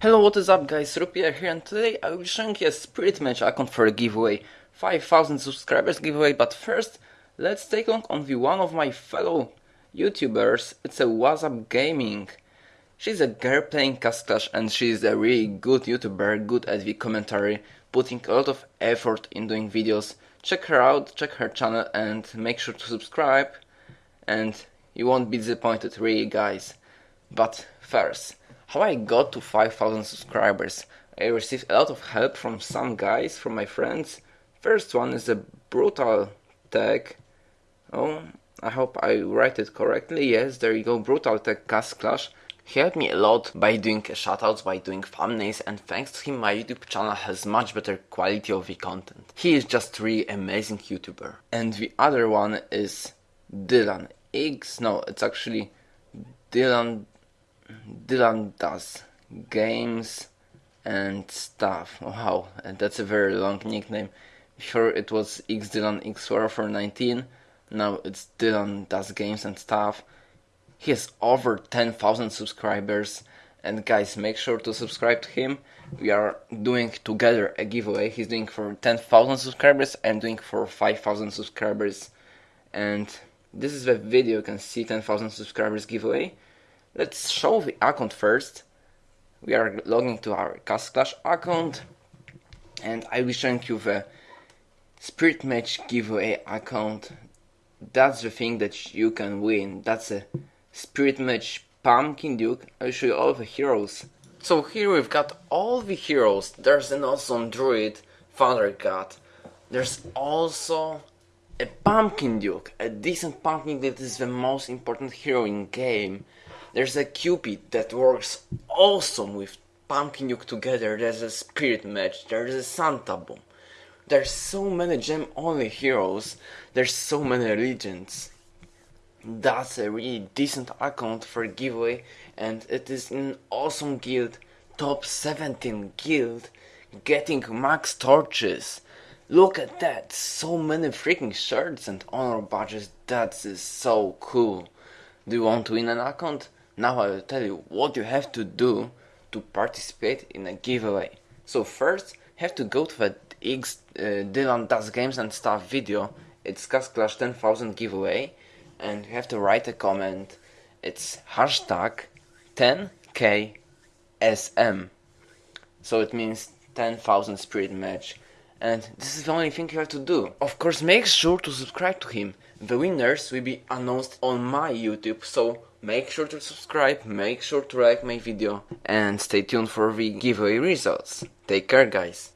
Hello, what is up guys, Rupier here and today I will be showing you a Spirit Mage account for a giveaway, 5000 subscribers giveaway, but first let's take a look on the one of my fellow YouTubers, it's a WhatsApp Gaming. She's a girl playing Castle Clash and she's a really good YouTuber, good at the commentary, putting a lot of effort in doing videos. Check her out, check her channel and make sure to subscribe and you won't be disappointed really guys. But first, how I got to 5000 subscribers. I received a lot of help from some guys, from my friends. First one is a brutal tag. Oh, I hope I write it correctly. Yes, there you go, brutal tag Castle Clash. He helped me a lot by doing shoutouts, by doing thumbnails, and thanks to him my YouTube channel has much better quality of the content. He is just really amazing YouTuber. And the other one is Dylan X. No, it's actually Dylan Dylan does games and stuff. Wow, that's a very long nickname. Before it was X Dylan X for 19. Now it's Dylan does games and stuff. He has over 10,000 subscribers. And guys, make sure to subscribe to him. We are doing together a giveaway. He's doing for 10,000 subscribers. I'm doing for 5,000 subscribers. And this is the video you can see 10,000 subscribers giveaway. Let's show the account first. We are logging to our Castle Clash account and I will show you the Spirit Mage giveaway account. That's the thing that you can win. That's a Spirit Mage Pumpkin Duke. I'll show you all the heroes. So here we've got all the heroes. There's an awesome druid, Father God. There's also a Pumpkin Duke, a decent Pumpkin that is the most important hero in game. There's a Cupid that works awesome with Pumpkin Duke together. There's a Spirit Mage. There's a Santa Boom. There's so many gem only heroes. There's so many legends. That's a really decent account for giveaway and it is an awesome guild. Top 17 guild. Getting max torches. Look at that. So many freaking shirts and honor badges. That is so cool. Do you want to win an account? Now I will tell you what you have to do to participate in a giveaway. So first, you have to go to the X uh, Dylan Does Games and Stuff video. It's Castle Clash 10,000 giveaway. And you have to write a comment. It's hashtag 10ksm. So it means 10,000 spirit mage. And this is the only thing you have to do. Of course, make sure to subscribe to him. The winners will be announced on my YouTube, so make sure to subscribe, make sure to like my video, and stay tuned for the giveaway results. Take care guys!